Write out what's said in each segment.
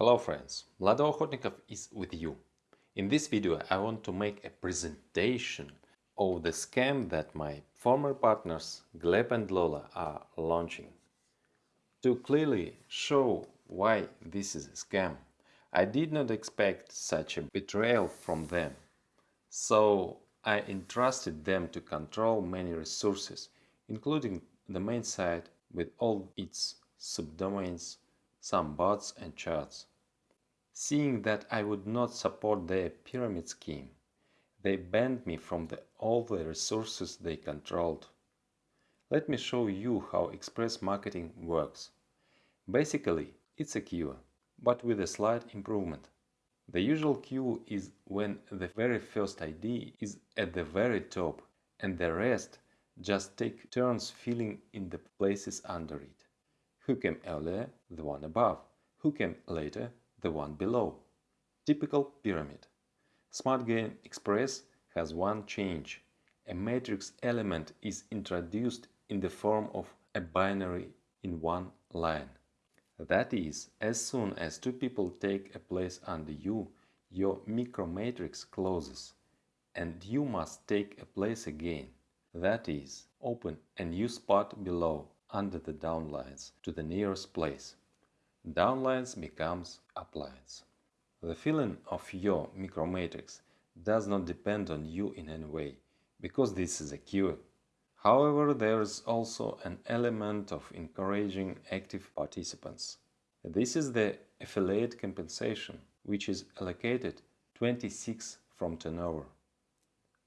Hello friends, Vlado Okhotnikov is with you. In this video I want to make a presentation of the scam that my former partners Gleb and Lola are launching. To clearly show why this is a scam, I did not expect such a betrayal from them. So I entrusted them to control many resources, including the main site with all its subdomains some bots and charts. Seeing that I would not support their pyramid scheme, they banned me from the, all the resources they controlled. Let me show you how express marketing works. Basically, it's a queue, but with a slight improvement. The usual queue is when the very first ID is at the very top and the rest just take turns filling in the places under it. Who came earlier? The one above. Who came later? The one below. Typical pyramid. Smart Game Express has one change. A matrix element is introduced in the form of a binary in one line. That is, as soon as two people take a place under you, your micromatrix closes, and you must take a place again. That is, open a new spot below under the downlines to the nearest place. Downlines becomes uplines. The filling of your micromatrix does not depend on you in any way, because this is a queue. However, there is also an element of encouraging active participants. This is the affiliate compensation, which is allocated 26 from turnover.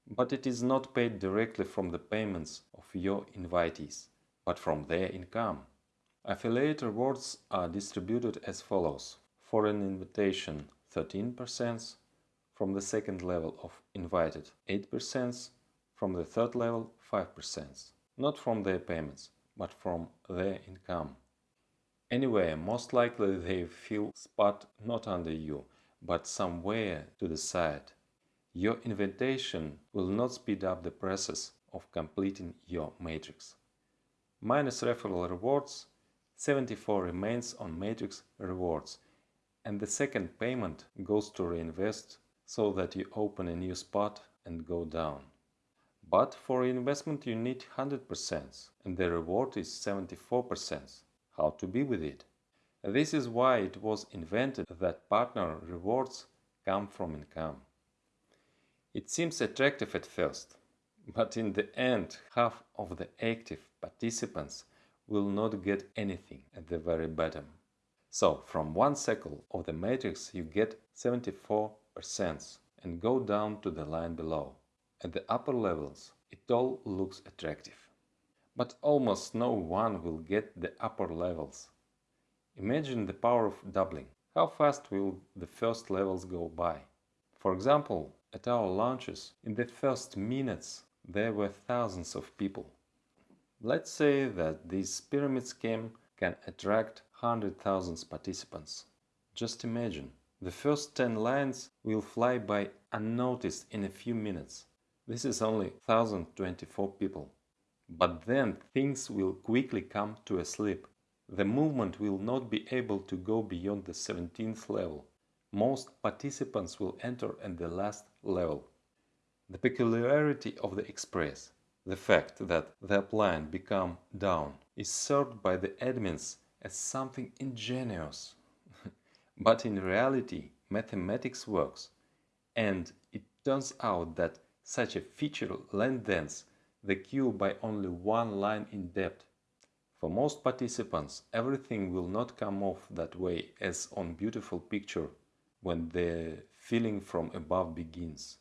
But it is not paid directly from the payments of your invitees but from their income. Affiliate rewards are distributed as follows. For an invitation 13%, from the second level of invited 8%, from the third level 5%, not from their payments, but from their income. Anyway, most likely they fill spot not under you, but somewhere to the side. Your invitation will not speed up the process of completing your matrix minus referral rewards, 74 remains on matrix rewards and the second payment goes to reinvest so that you open a new spot and go down. But for investment you need 100% and the reward is 74%. How to be with it? This is why it was invented that partner rewards come from income. It seems attractive at first, but in the end, half of the active participants will not get anything at the very bottom. So, from one cycle of the matrix you get 74% and go down to the line below. At the upper levels, it all looks attractive. But almost no one will get the upper levels. Imagine the power of doubling. How fast will the first levels go by? For example, at our launches, in the first minutes there were thousands of people. Let's say that this pyramid scheme can attract 100,000 participants. Just imagine, the first 10 lines will fly by unnoticed in a few minutes. This is only 1024 people. But then things will quickly come to a slip. The movement will not be able to go beyond the 17th level. Most participants will enter at the last level. The peculiarity of the Express, the fact that the upline become down, is served by the admins as something ingenious. but in reality, mathematics works, and it turns out that such a feature lengthens the queue by only one line in depth. For most participants, everything will not come off that way as on beautiful picture when the filling from above begins.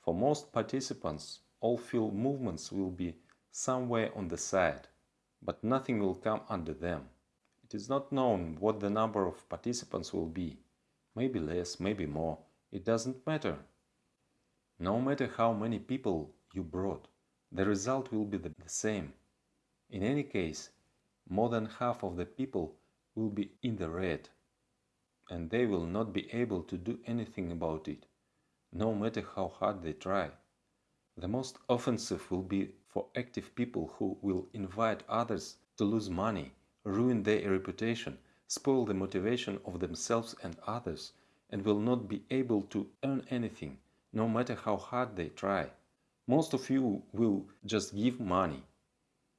For most participants, all field movements will be somewhere on the side, but nothing will come under them. It is not known what the number of participants will be. Maybe less, maybe more. It doesn't matter. No matter how many people you brought, the result will be the same. In any case, more than half of the people will be in the red, and they will not be able to do anything about it no matter how hard they try. The most offensive will be for active people who will invite others to lose money, ruin their reputation, spoil the motivation of themselves and others and will not be able to earn anything, no matter how hard they try. Most of you will just give money.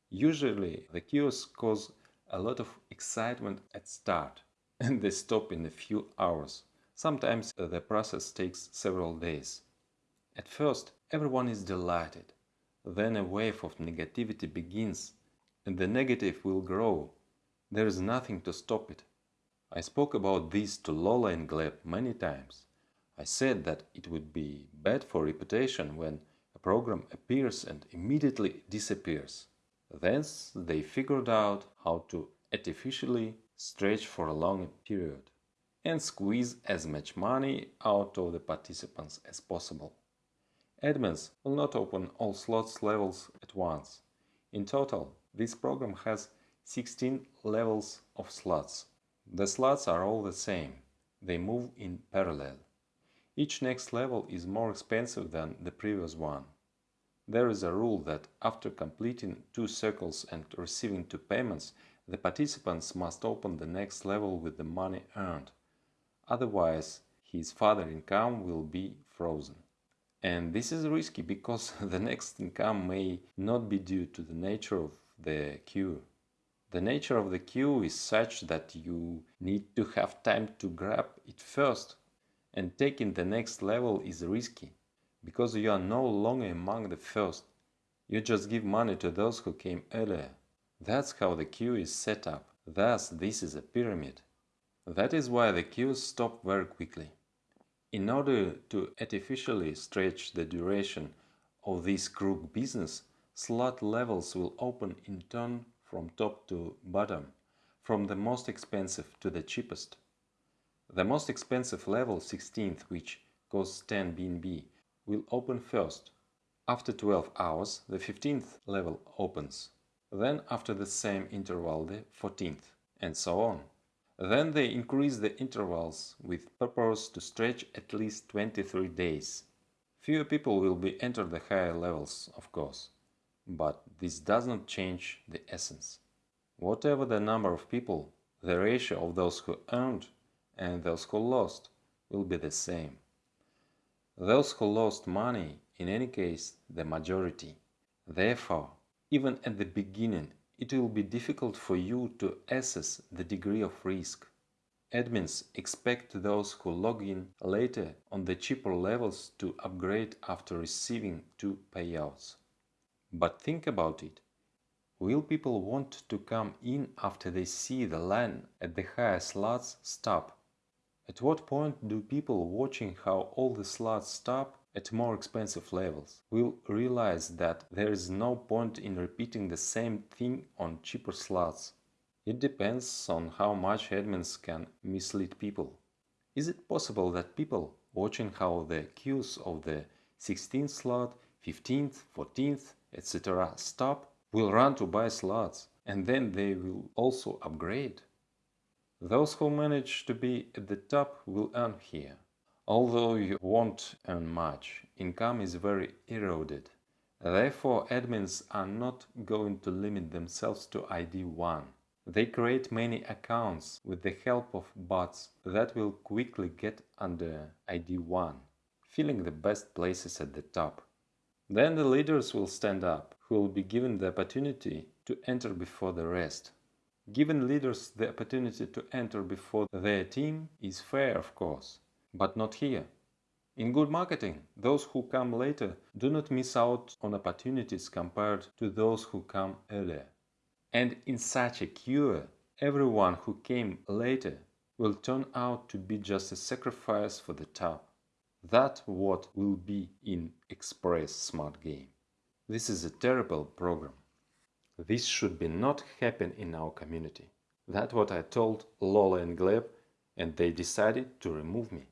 Usually the kiosks cause a lot of excitement at start and they stop in a few hours. Sometimes the process takes several days. At first, everyone is delighted. Then a wave of negativity begins and the negative will grow. There is nothing to stop it. I spoke about this to Lola and Gleb many times. I said that it would be bad for reputation when a program appears and immediately disappears. Thence they figured out how to artificially stretch for a long period and squeeze as much money out of the participants as possible. Admins will not open all slots levels at once. In total, this program has 16 levels of slots. The slots are all the same. They move in parallel. Each next level is more expensive than the previous one. There is a rule that after completing two circles and receiving two payments, the participants must open the next level with the money earned. Otherwise, his further income will be frozen. And this is risky because the next income may not be due to the nature of the queue. The nature of the queue is such that you need to have time to grab it first, and taking the next level is risky, because you are no longer among the first. You just give money to those who came earlier. That's how the queue is set up. Thus, this is a pyramid. That is why the queues stop very quickly. In order to artificially stretch the duration of this crook business, slot levels will open in turn from top to bottom, from the most expensive to the cheapest. The most expensive level 16th, which costs 10 BNB, will open first. After 12 hours, the 15th level opens. Then after the same interval, the 14th, and so on. Then they increase the intervals with purpose to stretch at least 23 days. Fewer people will be entered the higher levels, of course, but this does not change the essence. Whatever the number of people, the ratio of those who earned and those who lost will be the same. Those who lost money, in any case, the majority. Therefore, even at the beginning, it will be difficult for you to assess the degree of risk. Admins expect those who log in later on the cheaper levels to upgrade after receiving two payouts. But think about it. Will people want to come in after they see the line at the higher slots stop? At what point do people watching how all the slots stop at more expensive levels will realize that there is no point in repeating the same thing on cheaper slots. It depends on how much admins can mislead people. Is it possible that people watching how the queues of the 16th slot, 15th, 14th, etc. stop will run to buy slots and then they will also upgrade? Those who manage to be at the top will earn here. Although you won't earn much, income is very eroded. Therefore, admins are not going to limit themselves to ID 1. They create many accounts with the help of bots that will quickly get under ID 1, filling the best places at the top. Then the leaders will stand up, who will be given the opportunity to enter before the rest. Giving leaders the opportunity to enter before their team is fair, of course, but not here. In good marketing, those who come later do not miss out on opportunities compared to those who come earlier. And in such a cure, everyone who came later will turn out to be just a sacrifice for the top. That's what will be in Express Smart Game. This is a terrible program. This should be not happen in our community. That's what I told Lola and Gleb and they decided to remove me.